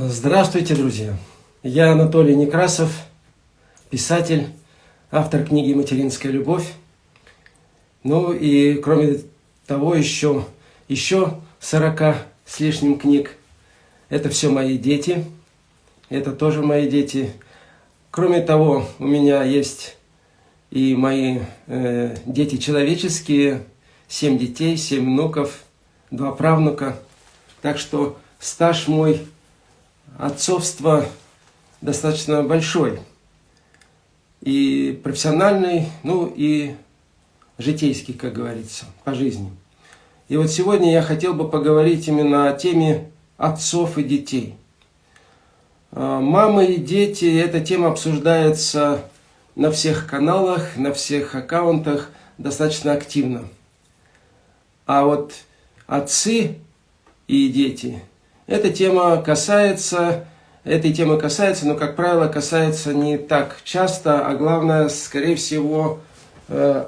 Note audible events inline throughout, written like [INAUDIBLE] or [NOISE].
Здравствуйте, друзья! Я Анатолий Некрасов, писатель, автор книги «Материнская любовь». Ну и кроме того, еще, еще 40 с лишним книг. Это все мои дети, это тоже мои дети. Кроме того, у меня есть и мои э, дети человеческие, семь детей, семь внуков, два правнука. Так что стаж мой – отцовство достаточно большой. И профессиональный, ну и житейский, как говорится, по жизни. И вот сегодня я хотел бы поговорить именно о теме отцов и детей. А, мамы и дети, эта тема обсуждается на всех каналах, на всех аккаунтах достаточно активно. А вот отцы и дети – эта тема касается, этой темы касается, но, как правило, касается не так часто, а главное, скорее всего, э,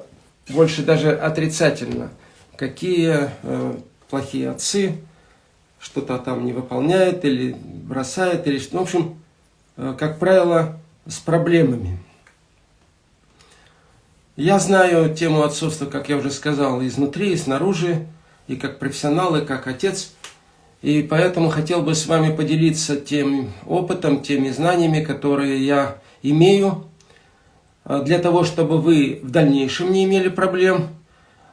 больше даже отрицательно. Какие э, плохие отцы, что-то там не выполняет или бросает, или что. В общем, э, как правило, с проблемами. Я знаю тему отцовства, как я уже сказал, изнутри и снаружи, и как профессионал, и как отец – и поэтому хотел бы с вами поделиться тем опытом, теми знаниями, которые я имею, а, для того, чтобы вы в дальнейшем не имели проблем.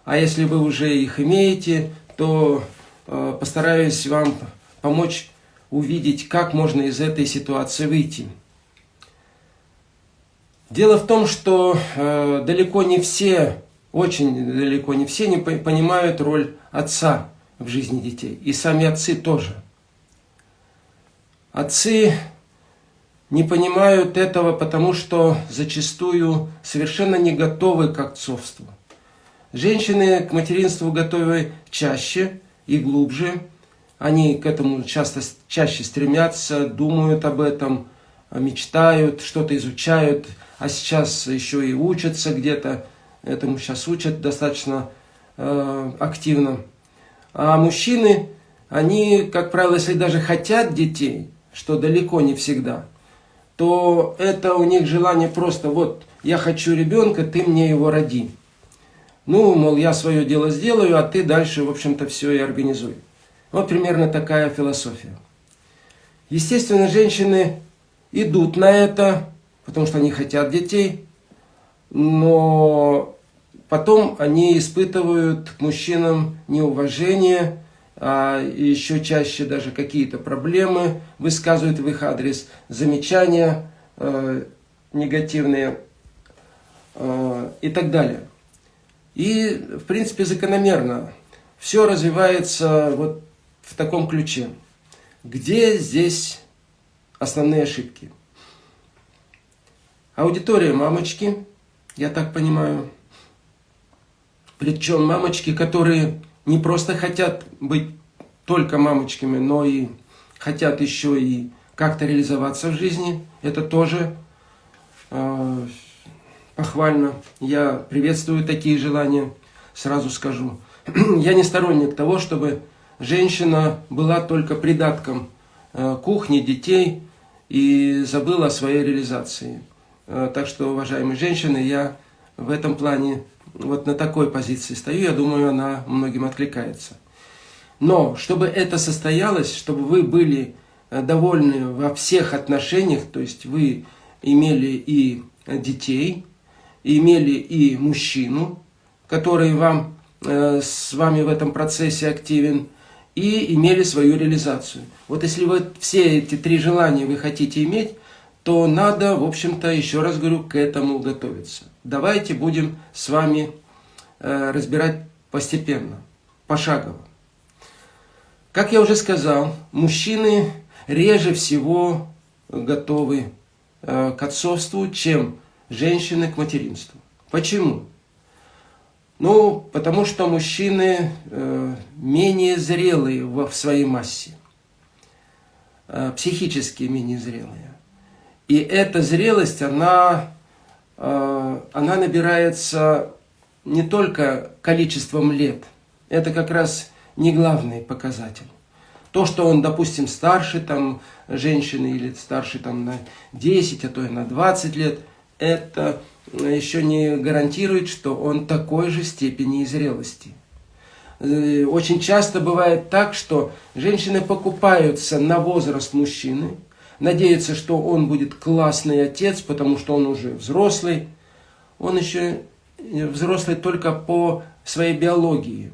А если вы уже их имеете, то а, постараюсь вам помочь увидеть, как можно из этой ситуации выйти. Дело в том, что э, далеко не все, очень далеко не все не понимают роль отца в жизни детей. И сами отцы тоже. Отцы не понимают этого, потому что зачастую совершенно не готовы к отцовству. Женщины к материнству готовы чаще и глубже. Они к этому часто чаще стремятся, думают об этом, мечтают, что-то изучают, а сейчас еще и учатся где-то. Этому сейчас учат достаточно э, активно. А мужчины, они, как правило, если даже хотят детей, что далеко не всегда, то это у них желание просто, вот, я хочу ребенка, ты мне его роди. Ну, мол, я свое дело сделаю, а ты дальше, в общем-то, все и организуй. Вот примерно такая философия. Естественно, женщины идут на это, потому что они хотят детей, но Потом они испытывают к мужчинам неуважение, а еще чаще даже какие-то проблемы высказывают в их адрес, замечания э, негативные э, и так далее. И, в принципе, закономерно все развивается вот в таком ключе. Где здесь основные ошибки? Аудитория мамочки, я так понимаю, причем мамочки, которые не просто хотят быть только мамочками, но и хотят еще и как-то реализоваться в жизни. Это тоже э, похвально. Я приветствую такие желания, сразу скажу. [CLEARS THROAT] Я не сторонник того, чтобы женщина была только придатком э, кухни, детей и забыла о своей реализации. Э, так что, уважаемые женщины, я в этом плане вот на такой позиции стою, я думаю, она многим откликается. Но чтобы это состоялось, чтобы вы были э, довольны во всех отношениях, то есть вы имели и детей, имели и мужчину, который вам, э, с вами в этом процессе активен, и имели свою реализацию. Вот если вы все эти три желания вы хотите иметь, то надо, в общем-то, еще раз говорю, к этому готовиться. Давайте будем с вами э, разбирать постепенно, пошагово. Как я уже сказал, мужчины реже всего готовы э, к отцовству, чем женщины к материнству. Почему? Ну, потому что мужчины э, менее зрелые в своей массе, психически менее зрелые. И эта зрелость, она, э, она набирается не только количеством лет. Это как раз не главный показатель. То, что он, допустим, старше там, женщины или старше там, на 10, а то и на 20 лет, это еще не гарантирует, что он такой же степени зрелости. Э, очень часто бывает так, что женщины покупаются на возраст мужчины, надеются, что он будет классный отец, потому что он уже взрослый. Он еще взрослый только по своей биологии.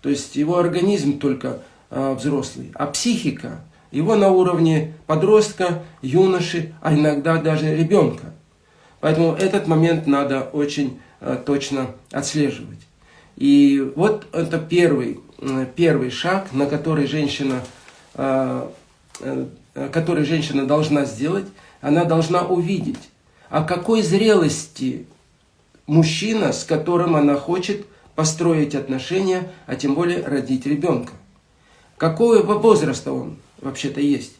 То есть его организм только э, взрослый, а психика его на уровне подростка, юноши, а иногда даже ребенка. Поэтому этот момент надо очень э, точно отслеживать. И вот это первый, э, первый шаг, на который женщина, э, э, который женщина должна сделать. Она должна увидеть, о какой зрелости мужчина, с которым она хочет построить отношения, а тем более родить ребенка. Какого возраста он вообще-то есть.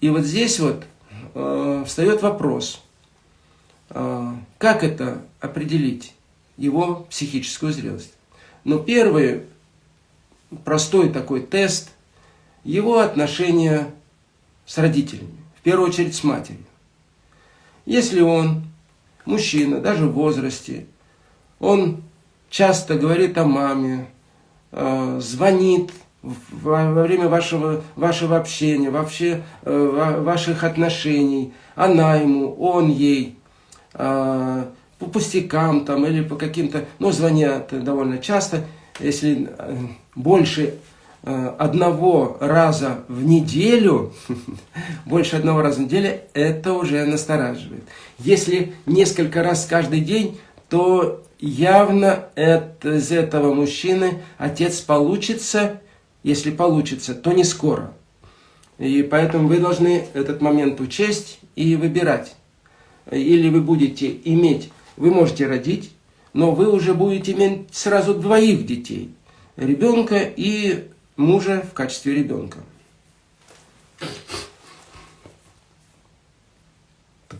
И вот здесь вот э, встает вопрос, э, как это определить? его психическую зрелость. Но первый простой такой тест – его отношения с родителями, в первую очередь с матерью. Если он, мужчина, даже в возрасте, он часто говорит о маме, э, звонит во время вашего, вашего общения, вообще э, ваших отношений, она ему, он ей, э, по пустякам там или по каким-то, ну, звонят довольно часто, если больше одного раза в неделю, [LAUGHS] больше одного раза в неделю, это уже настораживает. Если несколько раз каждый день, то явно это, из этого мужчины отец получится, если получится, то не скоро. И поэтому вы должны этот момент учесть и выбирать. Или вы будете иметь вы можете родить, но вы уже будете иметь сразу двоих детей. Ребенка и мужа в качестве ребенка.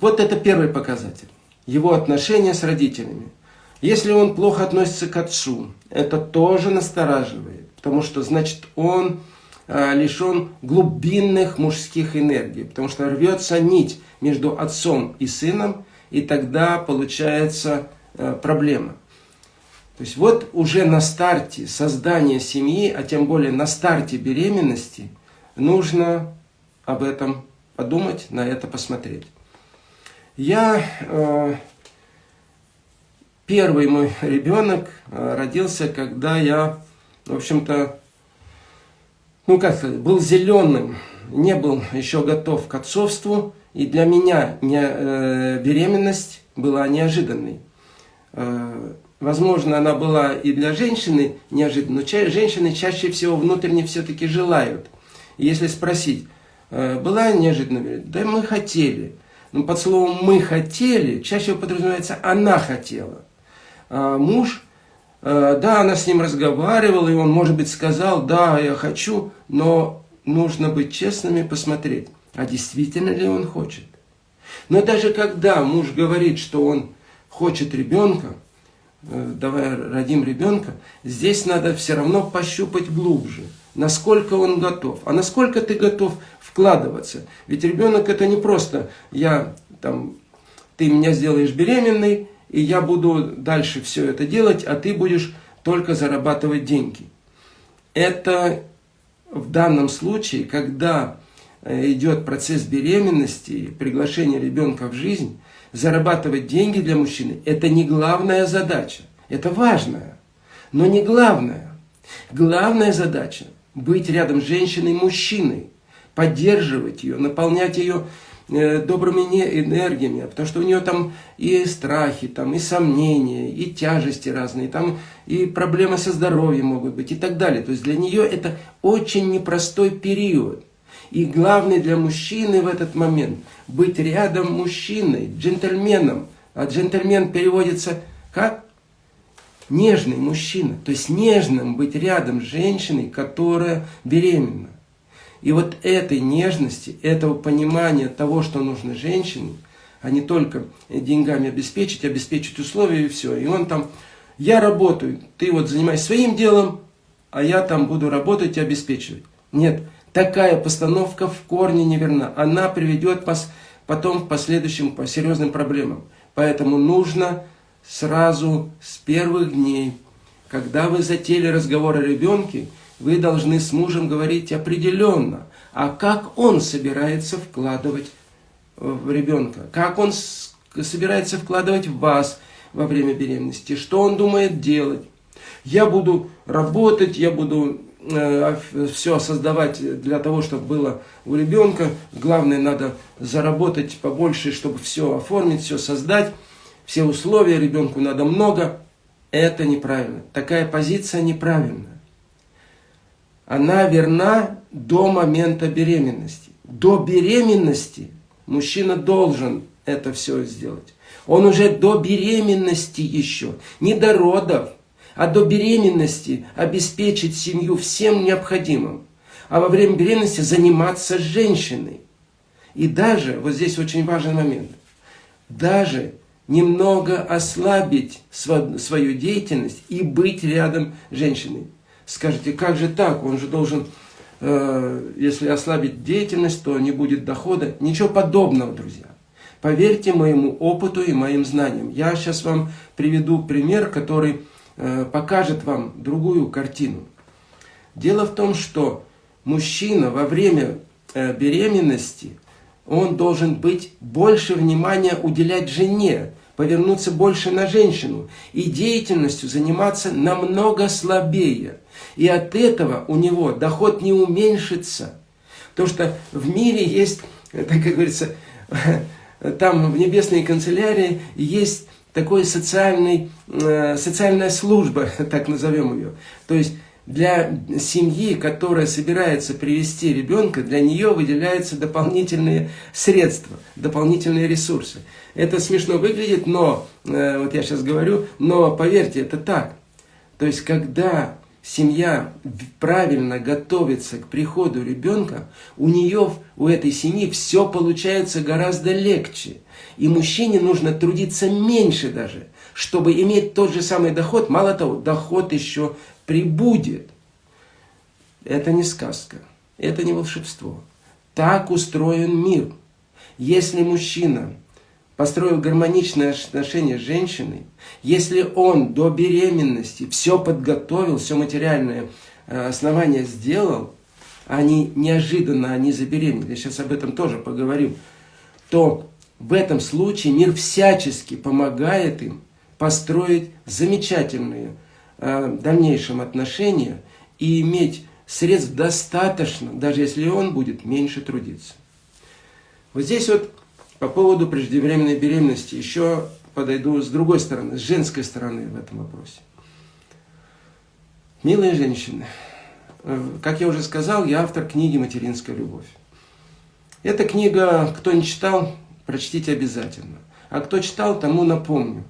Вот это первый показатель. Его отношения с родителями. Если он плохо относится к отцу, это тоже настораживает. Потому что, значит, он а, лишен глубинных мужских энергий. Потому что рвется нить между отцом и сыном, и тогда получается э, проблема. То есть вот уже на старте создания семьи, а тем более на старте беременности, нужно об этом подумать, на это посмотреть. Я, э, первый мой ребенок э, родился, когда я, в общем-то, ну как сказать, был зеленым, не был еще готов к отцовству, и для меня не, э, беременность была неожиданной. Э, возможно, она была и для женщины неожиданной, но ча женщины чаще всего внутренне все-таки желают. И если спросить, э, была неожиданной? Да мы хотели. Но под словом «мы хотели» чаще подразумевается «она хотела». А муж, э, да, она с ним разговаривала, и он, может быть, сказал «да, я хочу», но нужно быть честными, посмотреть а действительно ли он хочет. Но даже когда муж говорит, что он хочет ребенка, э, давай родим ребенка, здесь надо все равно пощупать глубже, насколько он готов. А насколько ты готов вкладываться? Ведь ребенок это не просто я там, ты меня сделаешь беременной, и я буду дальше все это делать, а ты будешь только зарабатывать деньги. Это в данном случае, когда Э, идет процесс беременности, приглашение ребенка в жизнь, зарабатывать деньги для мужчины – это не главная задача. Это важная, но не главная. Главная задача – быть рядом с женщиной-мужчиной, поддерживать ее, наполнять ее э, добрыми энергиями, потому что у нее там и страхи, там и сомнения, и тяжести разные, там и проблемы со здоровьем могут быть и так далее. То есть для нее это очень непростой период. И главное для мужчины в этот момент – быть рядом мужчиной, джентльменом. А джентльмен переводится как? Нежный мужчина. То есть нежным быть рядом с женщиной, которая беременна. И вот этой нежности, этого понимания того, что нужно женщине, а не только деньгами обеспечить, обеспечить условия и все. И он там, я работаю, ты вот занимайся своим делом, а я там буду работать и обеспечивать. Нет, такая постановка в корне неверна. Она приведет вас потом к последующим по серьезным проблемам. Поэтому нужно сразу с первых дней, когда вы затеяли разговор о ребенке, вы должны с мужем говорить определенно, а как он собирается вкладывать в ребенка, как он собирается вкладывать в вас во время беременности, что он думает делать. Я буду работать, я буду э, все создавать для того, чтобы было у ребенка. Главное, надо заработать побольше, чтобы все оформить, все создать. Все условия ребенку надо много. Это неправильно. Такая позиция неправильная. Она верна до момента беременности. До беременности мужчина должен это все сделать. Он уже до беременности еще, не до родов, а до беременности обеспечить семью всем необходимым. А во время беременности заниматься женщиной. И даже, вот здесь очень важный момент, даже немного ослабить свою деятельность и быть рядом с женщиной. Скажите, как же так? Он же должен, э, если ослабить деятельность, то не будет дохода. Ничего подобного, друзья. Поверьте моему опыту и моим знаниям. Я сейчас вам приведу пример, который покажет вам другую картину. Дело в том, что мужчина во время э, беременности, он должен быть больше внимания уделять жене, повернуться больше на женщину и деятельностью заниматься намного слабее. И от этого у него доход не уменьшится. То, что в мире есть, так [LAUGHS] как говорится, [LAUGHS] там в небесной канцелярии есть такой социальный, э, социальная служба, [LAUGHS] так назовем ее. То есть для семьи, которая собирается привести ребенка, для нее выделяются дополнительные средства, дополнительные ресурсы. Это смешно выглядит, но, э, вот я сейчас говорю, но поверьте, это так. То есть, когда семья правильно готовится к приходу ребенка, у нее, у этой семьи все получается гораздо легче. И мужчине нужно трудиться меньше даже, чтобы иметь тот же самый доход. Мало того, доход еще прибудет. Это не сказка, это не волшебство. Так устроен мир. Если мужчина построил гармоничные отношения с женщиной, если он до беременности все подготовил, все материальное э, основание сделал, они неожиданно они забеременели, сейчас об этом тоже поговорю, то в этом случае мир всячески помогает им построить замечательные э, дальнейшем отношения и иметь средств достаточно, даже если он будет меньше трудиться. Вот здесь вот по поводу преждевременной беременности еще подойду с другой стороны, с женской стороны в этом вопросе. Милые женщины, э, как я уже сказал, я автор книги «Материнская любовь». Эта книга, кто не читал, прочтите обязательно. А кто читал, тому напомню,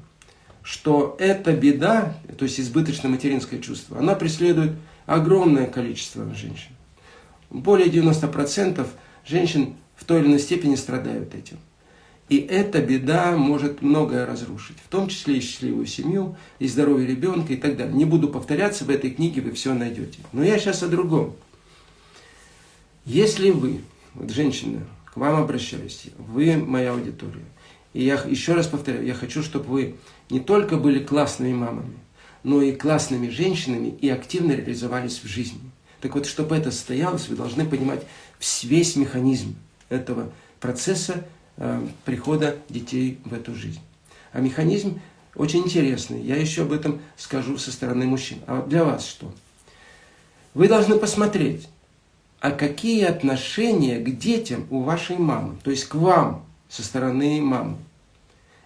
что эта беда, то есть избыточное материнское чувство, она преследует огромное количество женщин. Более 90% женщин в той или иной степени страдают этим. И эта беда может многое разрушить, в том числе и счастливую семью, и здоровье ребенка и так далее. Не буду повторяться, в этой книге вы все найдете. Но я сейчас о другом. Если вы, вот женщина, к вам обращаюсь, вы моя аудитория, и я еще раз повторяю, я хочу, чтобы вы не только были классными мамами, но и классными женщинами и активно реализовались в жизни. Так вот, чтобы это состоялось, вы должны понимать весь механизм этого процесса Э, прихода детей в эту жизнь. А механизм очень интересный. Я еще об этом скажу со стороны мужчин. А для вас что? Вы должны посмотреть, а какие отношения к детям у вашей мамы, то есть к вам со стороны мамы.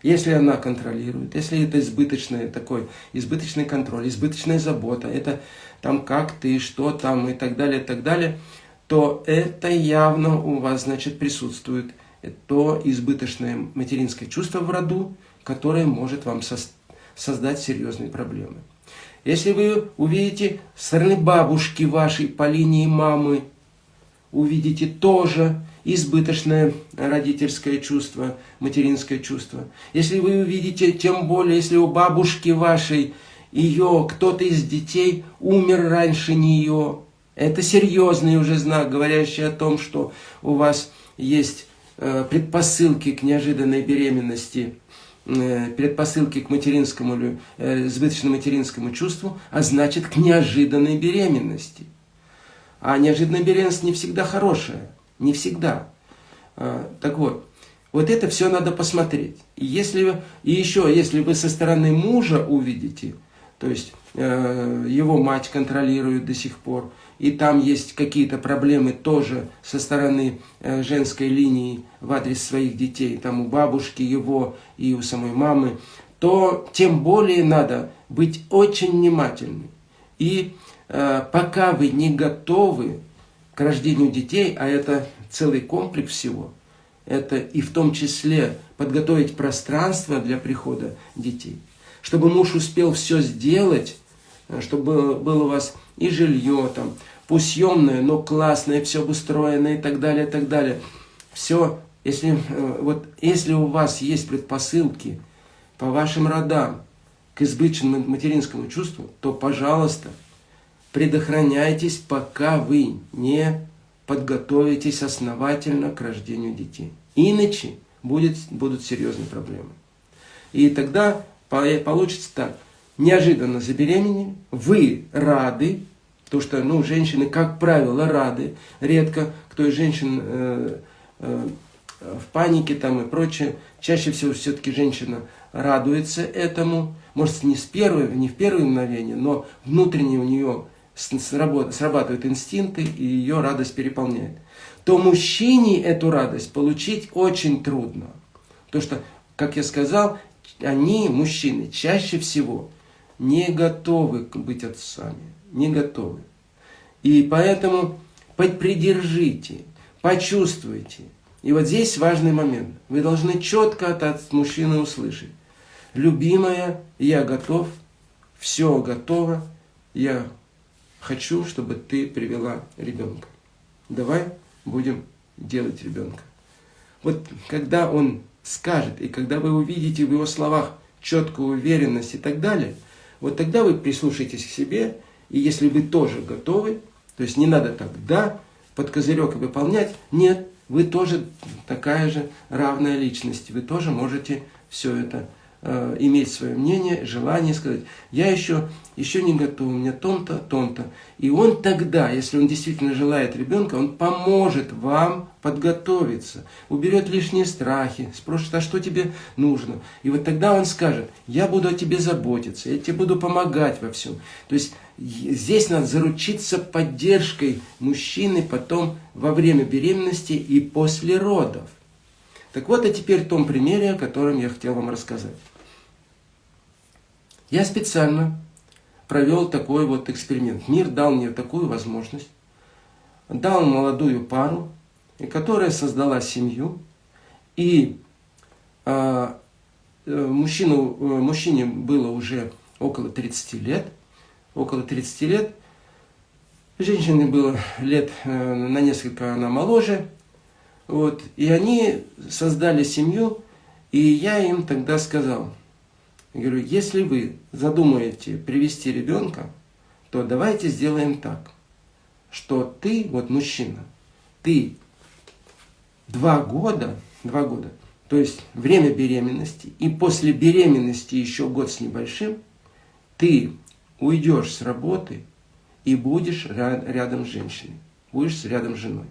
Если она контролирует, если это избыточный такой, избыточный контроль, избыточная забота, это там как ты, что там и так далее, и так далее, то это явно у вас, значит, присутствует то избыточное материнское чувство в роду, которое может вам создать серьезные проблемы. Если вы увидите со стороны бабушки вашей по линии мамы, увидите тоже избыточное родительское чувство, материнское чувство. Если вы увидите, тем более, если у бабушки вашей ее кто-то из детей умер раньше нее. Это серьезный уже знак, говорящий о том, что у вас есть э, предпосылки к неожиданной беременности, э, предпосылки к материнскому э, избыточному материнскому чувству, а значит к неожиданной беременности. А неожиданная беременность не всегда хорошая, не всегда. Так вот, вот это все надо посмотреть. И, если, и еще, если вы со стороны мужа увидите, то есть э, его мать контролирует до сих пор, и там есть какие-то проблемы тоже со стороны э, женской линии в адрес своих детей, там у бабушки его и у самой мамы, то тем более надо быть очень внимательным. И пока вы не готовы к рождению детей, а это целый комплекс всего – это и в том числе подготовить пространство для прихода детей. Чтобы муж успел все сделать, э, чтобы было у вас и жилье, там, пусть съемное, но классное, все обустроено и так далее, и так далее. Все, если, э, вот, если у вас есть предпосылки по вашим родам к избыточному материнскому чувству, то, пожалуйста, предохраняйтесь, пока вы не подготовитесь основательно к рождению детей. Иначе будет, будут серьезные проблемы. И тогда получится так. Неожиданно забеременели, вы рады, потому что ну, женщины, как правило, рады. Редко кто из женщин э, э, в панике там и прочее. Чаще всего все-таки женщина радуется этому. Может, не, с первой, не в первое мгновение, но внутренне у нее срабатывают инстинкты, и ее радость переполняет то мужчине эту радость получить очень трудно. Потому что, как я сказал, они, мужчины, чаще всего не готовы быть отцами, не готовы. И поэтому придержите, почувствуйте. И вот здесь важный момент. Вы должны четко от мужчины услышать. Любимая, я готов, все готово, я хочу, чтобы ты привела ребенка. Давай будем делать ребенка. Вот когда он скажет, и когда вы увидите в его словах четкую уверенность и так далее, вот тогда вы прислушаетесь к себе, и если вы тоже готовы, то есть не надо так, да, под козырек выполнять, нет, вы тоже такая же равная личность, вы тоже можете все это э, иметь свое мнение, желание сказать, я еще, еще не готов, у меня том-то, том-то. И он тогда, если он действительно желает ребенка, он поможет вам подготовиться, уберет лишние страхи, спросит, а что тебе нужно? И вот тогда он скажет, я буду о тебе заботиться, я тебе буду помогать во всем. То есть здесь надо заручиться поддержкой мужчины потом во время беременности и после родов. Так вот, а теперь в том примере, о котором я хотел вам рассказать. Я специально провел такой вот эксперимент. Мир дал мне такую возможность. Дал молодую пару, которая создала семью. И а, э, мужчину, э, мужчине было уже около 30 лет. Около 30 лет. Женщине было лет э, на несколько она моложе. Вот. И они создали семью. И я им тогда сказал – я говорю, если вы задумаете привести ребенка, то давайте сделаем так, что ты, вот мужчина, ты два года, два года, то есть время беременности, и после беременности еще год с небольшим, ты уйдешь с работы и будешь рядом с женщиной, будешь рядом с женой.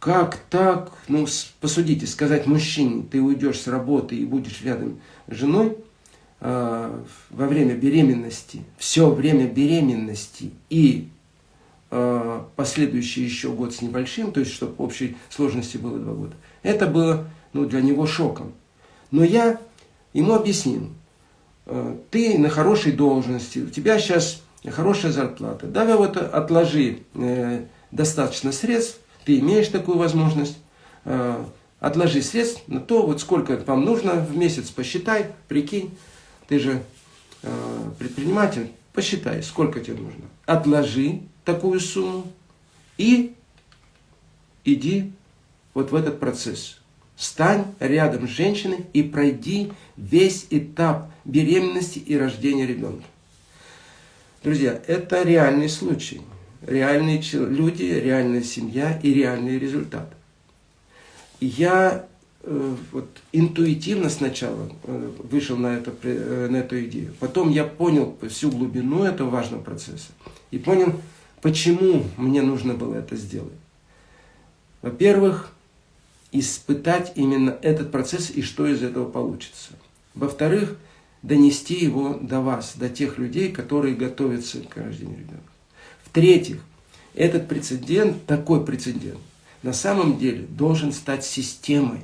Как так? Ну, посудите, сказать мужчине, ты уйдешь с работы и будешь рядом с женой э, во время беременности, все время беременности и э, последующий еще год с небольшим, то есть, чтобы общей сложности было два года. Это было ну, для него шоком. Но я ему объяснил, э, ты на хорошей должности, у тебя сейчас хорошая зарплата, давай вот отложи э, достаточно средств, ты имеешь такую возможность, э, отложи средств на то, вот сколько вам нужно в месяц, посчитай, прикинь, ты же э, предприниматель, посчитай, сколько тебе нужно. Отложи такую сумму и иди вот в этот процесс Стань рядом с женщиной и пройди весь этап беременности и рождения ребенка. Друзья, это реальный случай. Реальные люди, реальная семья и реальный результат. Я э, вот, интуитивно сначала э, вышел на, это, э, на эту идею. Потом я понял всю глубину этого важного процесса. И понял, почему мне нужно было это сделать. Во-первых, испытать именно этот процесс и что из этого получится. Во-вторых, донести его до вас, до тех людей, которые готовятся к рождению ребенка. В-третьих, этот прецедент, такой прецедент, на самом деле должен стать системой.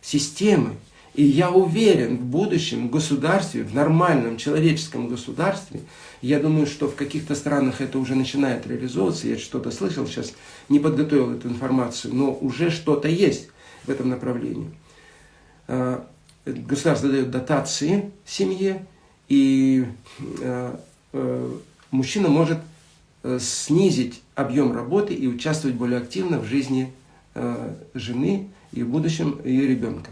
Системой. И я уверен, в будущем государстве, в нормальном человеческом государстве, я думаю, что в каких-то странах это уже начинает реализовываться, я что-то слышал, сейчас не подготовил эту информацию, но уже что-то есть в этом направлении. А, государство дает дотации семье, и а, а, мужчина может э, снизить объем работы и участвовать более активно в жизни жены и в будущем ее ребенка.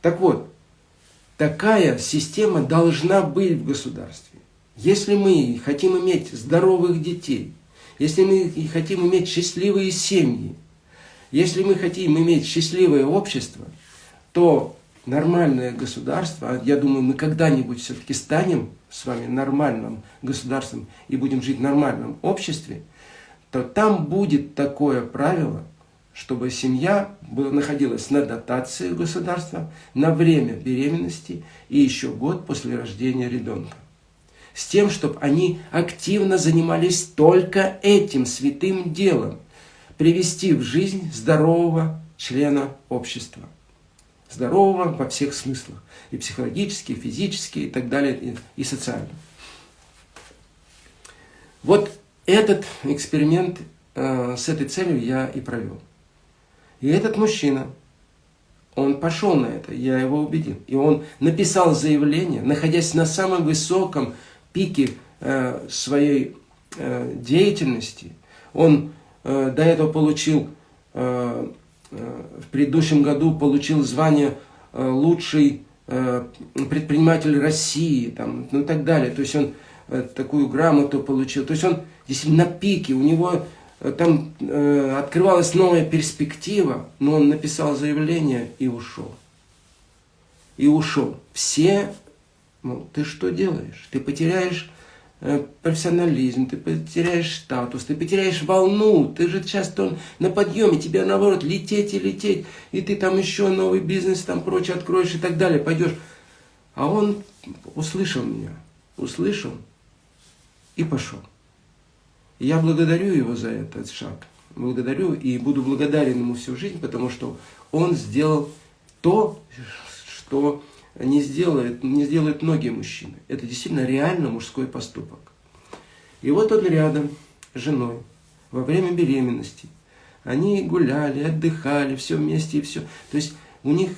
Так вот, такая система должна быть в государстве. Если мы хотим иметь здоровых детей, если мы хотим иметь счастливые семьи, если мы хотим иметь счастливое общество, то нормальное государство, а я думаю, мы когда-нибудь все-таки станем с вами нормальным государством и будем жить в нормальном обществе, то там будет такое правило, чтобы семья находилась на дотации государства на время беременности и еще год после рождения ребенка. С тем, чтобы они активно занимались только этим святым делом, привести в жизнь здорового члена общества. Здорового во всех смыслах. И психологически, и физически, и так далее, и, и социально. Вот этот эксперимент э, с этой целью я и провел. И этот мужчина, он пошел на это, я его убедил. И он написал заявление, находясь на самом высоком пике э, своей э, деятельности. Он э, до этого получил, э, в предыдущем году получил звание э, лучший э, предприниматель России, там, ну и так далее. То есть он э, такую грамоту получил. То есть он действительно на пике, у него там открывалась новая перспектива, но он написал заявление и ушел. И ушел. Все, ну, ты что делаешь? Ты потеряешь профессионализм, ты потеряешь статус, ты потеряешь волну, ты же часто на подъеме, тебе наоборот лететь и лететь, и ты там еще новый бизнес там прочее откроешь и так далее, пойдешь. А он услышал меня, услышал и пошел. Я благодарю его за этот шаг. Благодарю и буду благодарен ему всю жизнь, потому что он сделал то, что не сделает, не сделают многие мужчины. Это действительно реально мужской поступок. И вот он рядом с женой во время беременности. Они гуляли, отдыхали, все вместе и все. То есть у них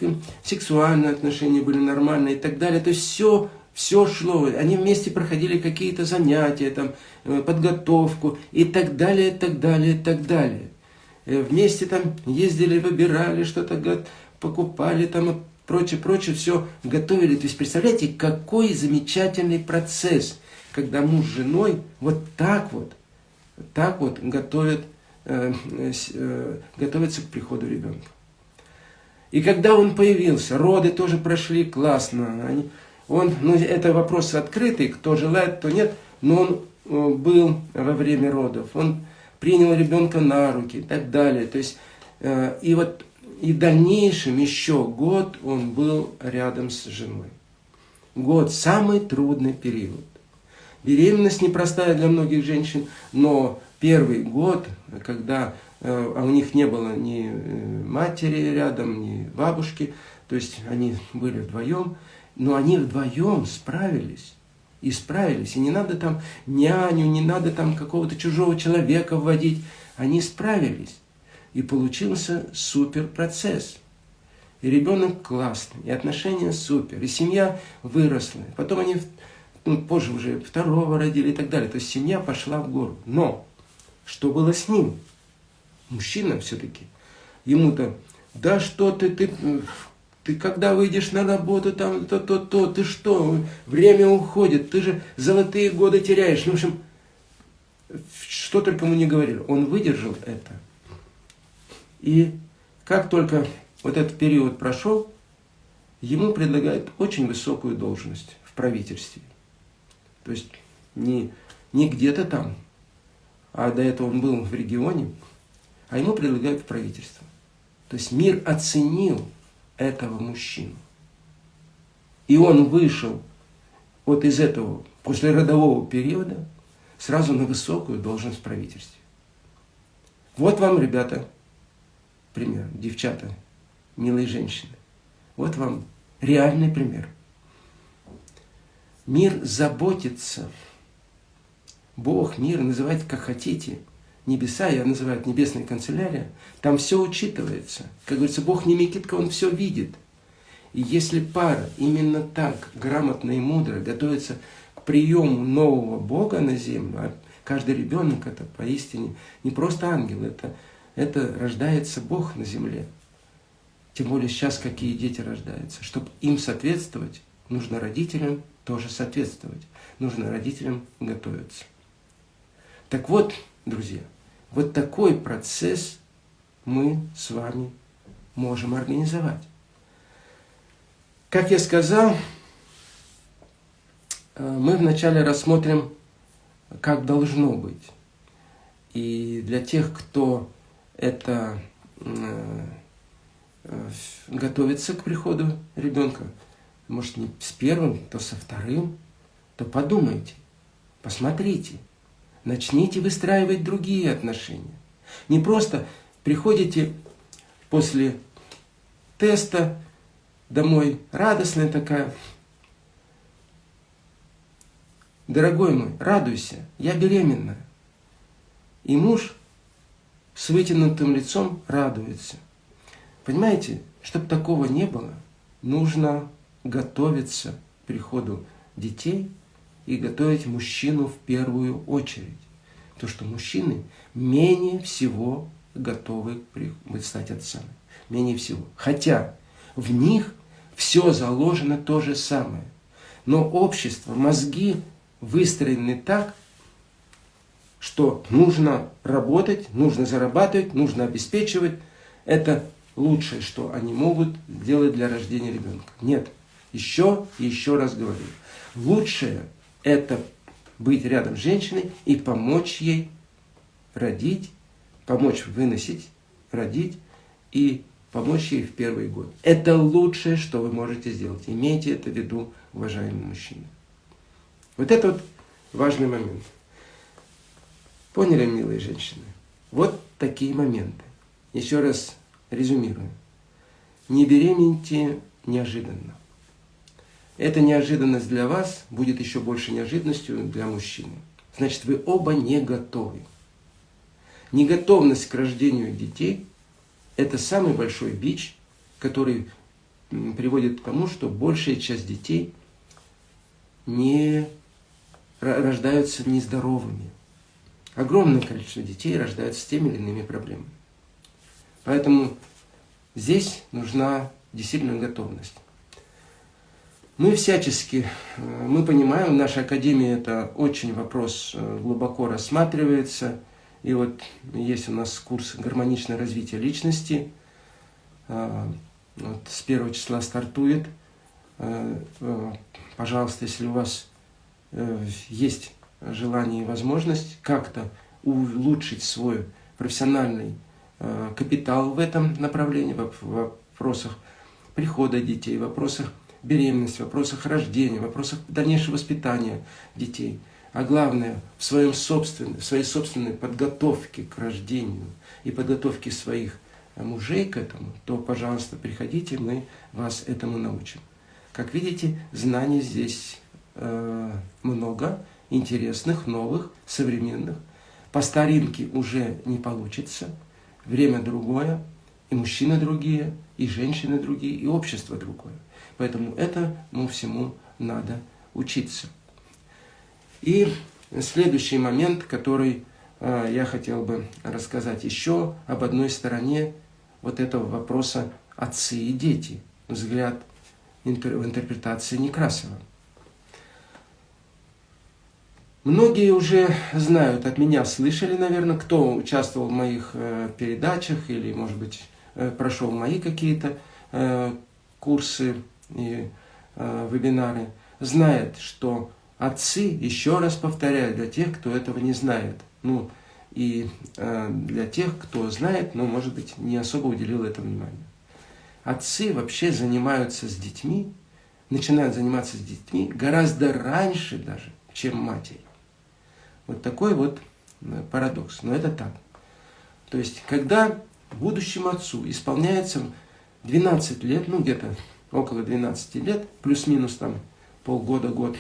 сексуальные отношения были нормальные и так далее. То есть все все шло, они вместе проходили какие-то занятия, там, э, подготовку и так далее, и так далее, и так далее. Э, вместе там ездили, выбирали что-то, покупали там прочее, прочее, все готовили. То есть представляете, какой замечательный процесс, когда муж с женой вот так вот, так вот готовят, э, э, готовятся к приходу ребенка. И когда он появился, роды тоже прошли классно, они, он, ну, это вопрос открытый, кто желает, кто нет, но он э, был во время родов, он принял ребенка на руки и так далее. То есть, э, и вот и в дальнейшем еще год он был рядом с женой. Год – самый трудный период. Беременность непростая для многих женщин, но первый год, когда э, а у них не было ни матери рядом, ни бабушки, то есть они были вдвоем, но они вдвоем справились. И справились. И не надо там няню, не надо там какого-то чужого человека вводить. Они справились. И получился супер процесс. И ребенок классный, и отношения супер, и семья выросла. Потом они ну, позже уже второго родили и так далее. То есть семья пошла в гору. Но что было с ним? Мужчина все-таки. Ему-то да что ты, ты, ты когда выйдешь на работу, там то-то-то, ты что, время уходит, ты же золотые годы теряешь. Ну, в общем, что только ему не говорили, он выдержал это. И как только вот этот период прошел, ему предлагают очень высокую должность в правительстве. То есть не, не где-то там, а до этого он был в регионе, а ему предлагают в правительство. То есть мир оценил этого мужчину. И он вышел вот из этого, после родового периода, сразу на высокую должность в правительстве. Вот вам, ребята, пример, девчата, милые женщины. Вот вам реальный пример. Мир заботится. Бог, мир, называйте как хотите. Небеса, я называю это небесная канцелярия. Там все учитывается. Как говорится, Бог не Микитка, Он все видит. И если пара именно так, грамотно и мудро готовится к приему нового Бога на землю, а каждый ребенок это поистине не просто ангел, это, это рождается Бог на земле. Тем более сейчас какие дети рождаются. Чтобы им соответствовать, нужно родителям тоже соответствовать. Нужно родителям готовиться. Так вот, друзья, вот такой процесс мы с вами можем организовать. Как я сказал, э, мы вначале рассмотрим, как должно быть. И для тех, кто это э, э, готовится к приходу ребенка, может не с первым, то со вторым, то подумайте, посмотрите, начните выстраивать другие отношения. Не просто приходите после теста домой, радостная такая. Дорогой мой, радуйся, я беременна. И муж с вытянутым лицом радуется. Понимаете, чтобы такого не было, нужно готовиться к приходу детей и готовить мужчину в первую очередь. То, что мужчины менее всего готовы стать отцами. Менее всего. Хотя в них все заложено то же самое. Но общество, мозги выстроены так, что нужно работать, нужно зарабатывать, нужно обеспечивать. Это лучшее, что они могут делать для рождения ребенка. Нет. Еще и еще раз говорю. Лучшее – это быть рядом с женщиной и помочь ей родить, помочь выносить, родить и помочь ей в первый год. Это лучшее, что вы можете сделать. Имейте это в виду, уважаемые мужчины. Вот это вот важный момент. Поняли, милые женщины? Вот такие моменты. Еще раз резюмирую. Не беременните неожиданно. Эта неожиданность для вас будет еще больше неожиданностью для мужчины. Значит, вы оба не готовы. Неготовность к рождению детей – это самый большой бич, который приводит к тому, что большая часть детей не рождаются нездоровыми. Огромное количество детей рождаются с теми или иными проблемами. Поэтому здесь нужна действительно готовность. Мы всячески, э, мы понимаем, в нашей академии это очень вопрос э, глубоко рассматривается. И вот есть у нас курс «Гармоничное развитие личности». Э, вот с первого числа стартует. Пожалуйста, если у вас есть желание и возможность как-то улучшить свой профессиональный капитал в этом направлении, в вопросах прихода детей, в вопросах беременности, в вопросах рождения, в вопросах дальнейшего воспитания детей. А главное, в, своем собственной, в своей собственной подготовке к рождению и подготовке своих э, мужей к этому, то, пожалуйста, приходите, мы вас этому научим. Как видите, знаний здесь э, много, интересных, новых, современных. По старинке уже не получится. Время другое, и мужчины другие, и женщины другие, и общество другое. Поэтому этому всему надо учиться. И следующий момент, который э, я хотел бы рассказать еще об одной стороне вот этого вопроса отцы и дети, взгляд в интерпретации Некрасова. Многие уже знают, от меня слышали, наверное, кто участвовал в моих э, передачах или, может быть, э, прошел мои какие-то э, курсы и э, вебинары, знает, что отцы, еще раз повторяю, для тех, кто этого не знает, ну, и э, для тех, кто знает, но, может быть, не особо уделил этому внимания. Отцы вообще занимаются с детьми, начинают заниматься с детьми гораздо раньше даже, чем матери. Вот такой вот э, парадокс. Но это так. То есть, когда будущему отцу исполняется 12 лет, ну где-то около 12 лет, плюс-минус там полгода-год,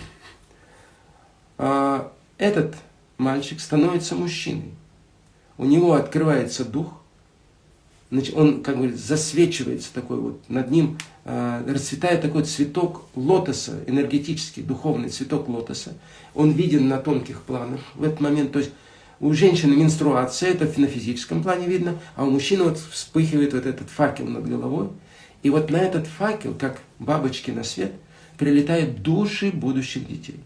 а, этот мальчик становится мужчиной. У него открывается дух, он как бы засвечивается такой вот, над ним э, расцветает такой цветок лотоса, энергетический, духовный цветок лотоса. Он виден на тонких планах в этот момент. То есть у женщины менструация, это на физическом плане видно, а у мужчины вот вспыхивает вот этот факел над головой. И вот на этот факел, как бабочки на свет, прилетают души будущих детей.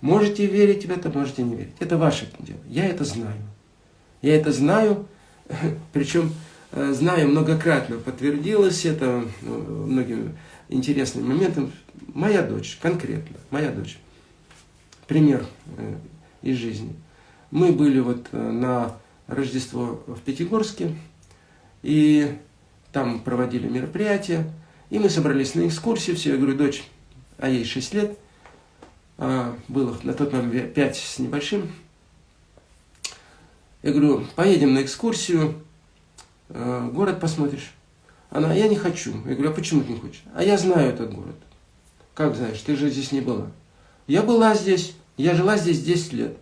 Можете верить в это, можете не верить. Это ваше дело. Я это знаю. Я это знаю, [LAUGHS] причем знаю многократно, подтвердилось это ну, многими интересными моментами. Моя дочь, конкретно, моя дочь. Пример э, из жизни. Мы были вот э, на Рождество в Пятигорске, и там проводили мероприятие, и мы собрались на экскурсию, все, я говорю, дочь, а ей 6 лет, а было на тот момент 5 с небольшим, я говорю, поедем на экскурсию, Э, город посмотришь. Она, я не хочу. Я говорю, а почему ты не хочешь? А я знаю этот город. Как знаешь, ты же здесь не была. Я была здесь, я жила здесь 10 лет.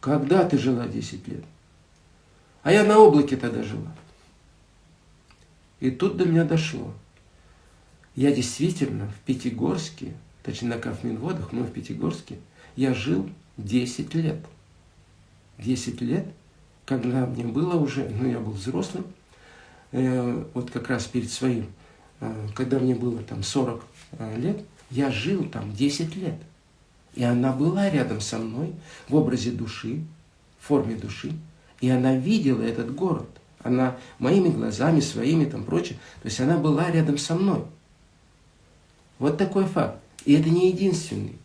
Когда ты жила 10 лет? А я на облаке тогда жила. И тут до меня дошло. Я действительно в Пятигорске, точнее на Кафминводах, но в Пятигорске, я жил 10 лет. 10 лет, когда мне было уже, ну я был взрослым, Э, вот как раз перед своим, э, когда мне было там 40 э, лет, я жил там 10 лет. И она была рядом со мной в образе души, в форме души. И она видела этот город. Она моими глазами, своими там прочее. То есть она была рядом со мной. Вот такой факт. И это не единственный.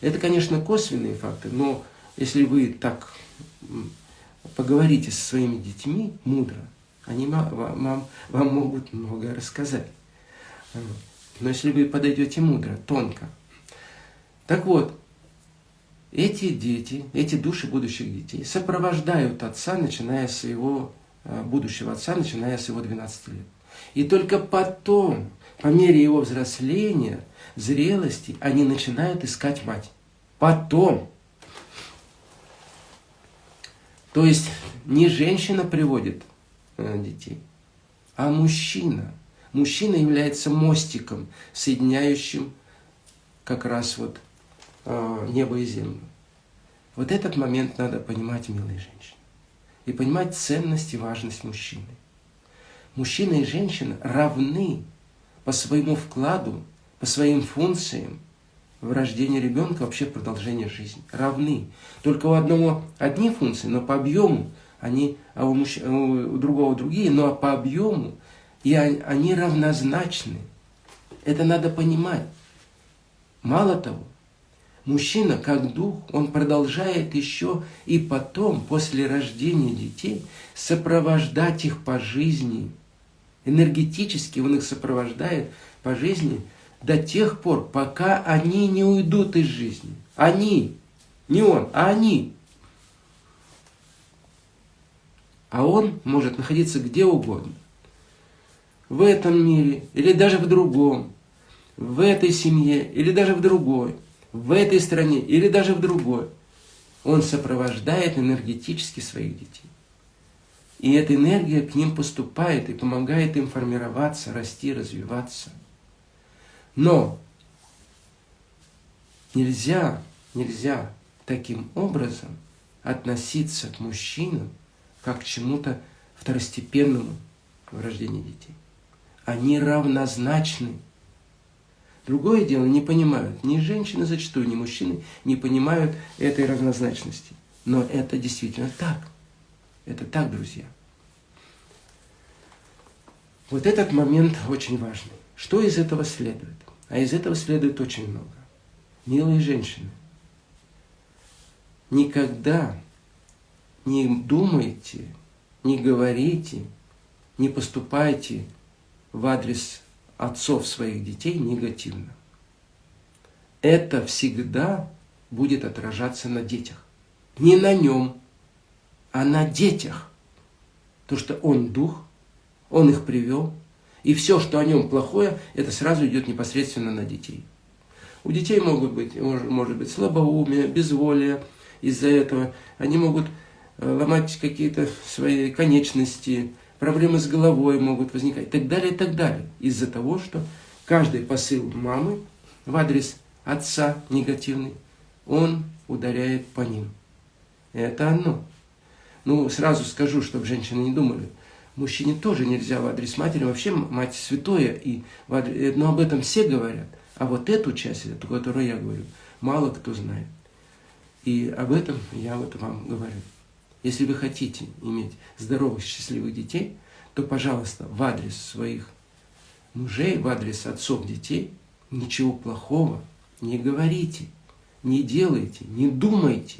Это, конечно, косвенные факты, но если вы так поговорите со своими детьми мудро, они вам, вам могут многое рассказать. Но если вы подойдете мудро, тонко. Так вот, эти дети, эти души будущих детей сопровождают отца, начиная с его, э, будущего отца, начиная с его 12 лет. И только потом, по мере его взросления, зрелости, они начинают искать мать. Потом. То есть не женщина приводит детей. А мужчина. Мужчина является мостиком, соединяющим как раз вот э, небо и землю. Вот этот момент надо понимать, милые женщины. И понимать ценность и важность мужчины. Мужчина и женщина равны по своему вкладу, по своим функциям в рождении ребенка, вообще в продолжении жизни. Равны. Только у одного одни функции, но по объему они, а у, мужч... у другого другие, но по объему, и они равнозначны. Это надо понимать. Мало того, мужчина как дух, он продолжает еще и потом, после рождения детей, сопровождать их по жизни. Энергетически он их сопровождает по жизни до тех пор, пока они не уйдут из жизни. Они, не он, а они. А он может находиться где угодно. В этом мире или даже в другом. В этой семье или даже в другой. В этой стране или даже в другой. Он сопровождает энергетически своих детей. И эта энергия к ним поступает и помогает им формироваться, расти, развиваться. Но нельзя, нельзя таким образом относиться к мужчинам, как к чему-то второстепенному, в рождении детей. Они равнозначны. Другое дело, не понимают, ни женщины зачастую, ни мужчины не понимают этой равнозначности. Но это действительно так. Это так, друзья. Вот этот момент очень важный. Что из этого следует? А из этого следует очень много. Милые женщины, никогда не думайте, не говорите, не поступайте в адрес отцов своих детей негативно. Это всегда будет отражаться на детях. Не на нем, а на детях. То, что он дух, он их привел, и все, что о нем плохое, это сразу идет непосредственно на детей. У детей могут быть, может быть слабоумие, безволие из-за этого. Они могут ломать какие-то свои конечности, проблемы с головой могут возникать и так далее, и так далее. Из-за того, что каждый посыл мамы в адрес отца негативный, он ударяет по ним. Это оно. Ну, сразу скажу, чтобы женщины не думали. Мужчине тоже нельзя в адрес матери, вообще мать святое, и в адрес, но об этом все говорят. А вот эту часть, эту, которую я говорю, мало кто знает. И об этом я вот вам говорю. Если вы хотите иметь здоровых, счастливых детей, то, пожалуйста, в адрес своих мужей, в адрес отцов детей ничего плохого не говорите, не делайте, не думайте.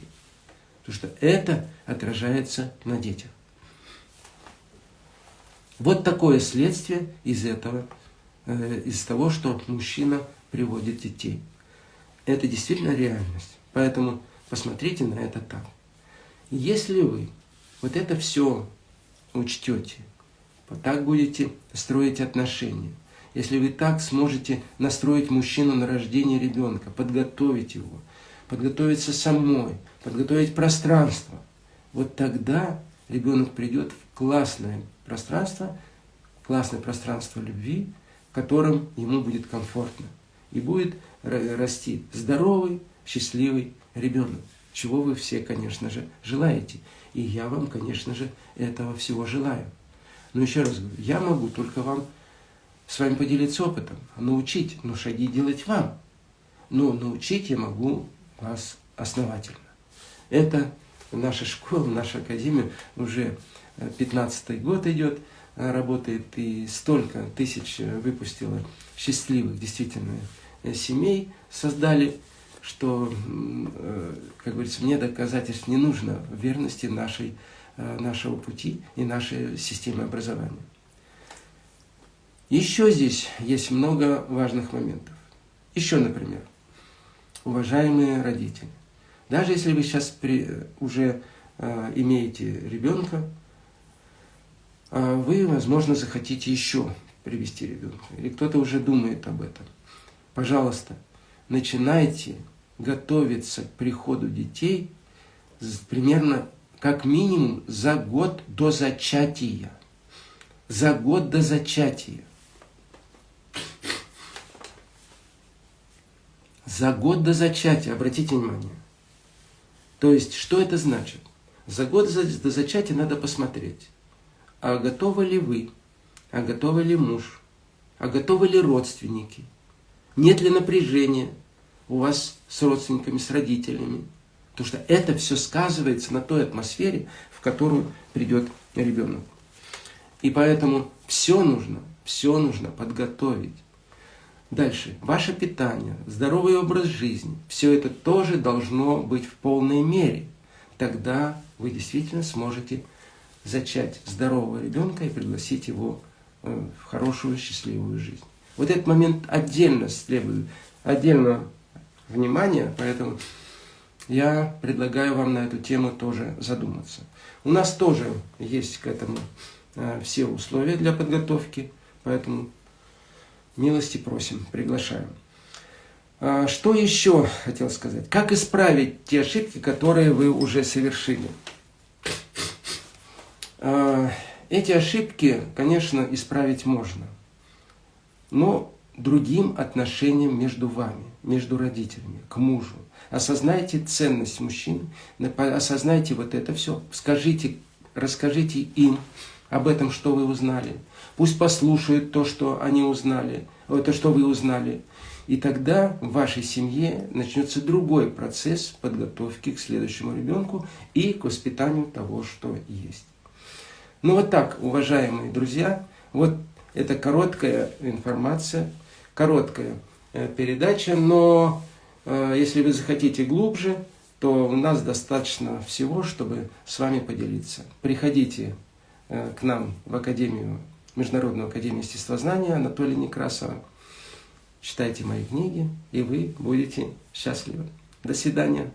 Потому что это отражается на детях. Вот такое следствие из этого, э, из того, что мужчина приводит детей. Это действительно реальность. Поэтому посмотрите на это так. Если вы вот это все учтете, вот так будете строить отношения, если вы так сможете настроить мужчину на рождение ребенка, подготовить его, подготовиться самой, подготовить пространство, вот тогда ребенок придет в классное пространство, классное пространство любви, в котором ему будет комфортно. И будет расти здоровый, счастливый ребенок чего вы все, конечно же, желаете. И я вам, конечно же, этого всего желаю. Но еще раз говорю, я могу только вам с вами поделиться опытом, научить, но шаги делать вам. Но научить я могу вас основательно. Это наша школа, наша академия уже 15 год идет, работает, и столько тысяч выпустила счастливых, действительно, семей создали что, э, как говорится, мне доказательств не нужно верности нашей, э, нашего пути и нашей системы образования. Еще здесь есть много важных моментов. Еще, например, уважаемые родители, даже если вы сейчас при, уже э, имеете ребенка, э, вы, возможно, захотите еще привести ребенка, или кто-то уже думает об этом. Пожалуйста, начинайте готовиться к приходу детей примерно как минимум за год до зачатия. За год до зачатия. За год до зачатия, обратите внимание. То есть, что это значит? За год до зачатия надо посмотреть, а готовы ли вы, а готовы ли муж, а готовы ли родственники, нет ли напряжения, у вас с родственниками, с родителями. Потому что это все сказывается на той атмосфере, в которую придет ребенок. И поэтому все нужно, все нужно подготовить. Дальше. Ваше питание, здоровый образ жизни. Все это тоже должно быть в полной мере. Тогда вы действительно сможете зачать здорового ребенка и пригласить его э, в хорошую, счастливую жизнь. Вот этот момент отдельно следует, отдельно внимания, поэтому я предлагаю вам на эту тему тоже задуматься. У нас тоже есть к этому э, все условия для подготовки, поэтому милости просим, приглашаем. А, что еще хотел сказать? Как исправить те ошибки, которые вы уже совершили? А, эти ошибки, конечно, исправить можно, но другим отношениям между вами, между родителями, к мужу. Осознайте ценность мужчин, осознайте вот это все, скажите, расскажите им, об этом, что вы узнали. Пусть послушают то, что они узнали, то, что вы узнали. И тогда в вашей семье начнется другой процесс подготовки к следующему ребенку и к воспитанию того, что есть. Ну вот так, уважаемые друзья, вот это короткая информация, короткая э, передача, но э, если вы захотите глубже, то у нас достаточно всего, чтобы с вами поделиться. Приходите э, к нам в Академию, Международную Академию Естествознания Анатолия Некрасова. Читайте мои книги, и вы будете счастливы. До свидания.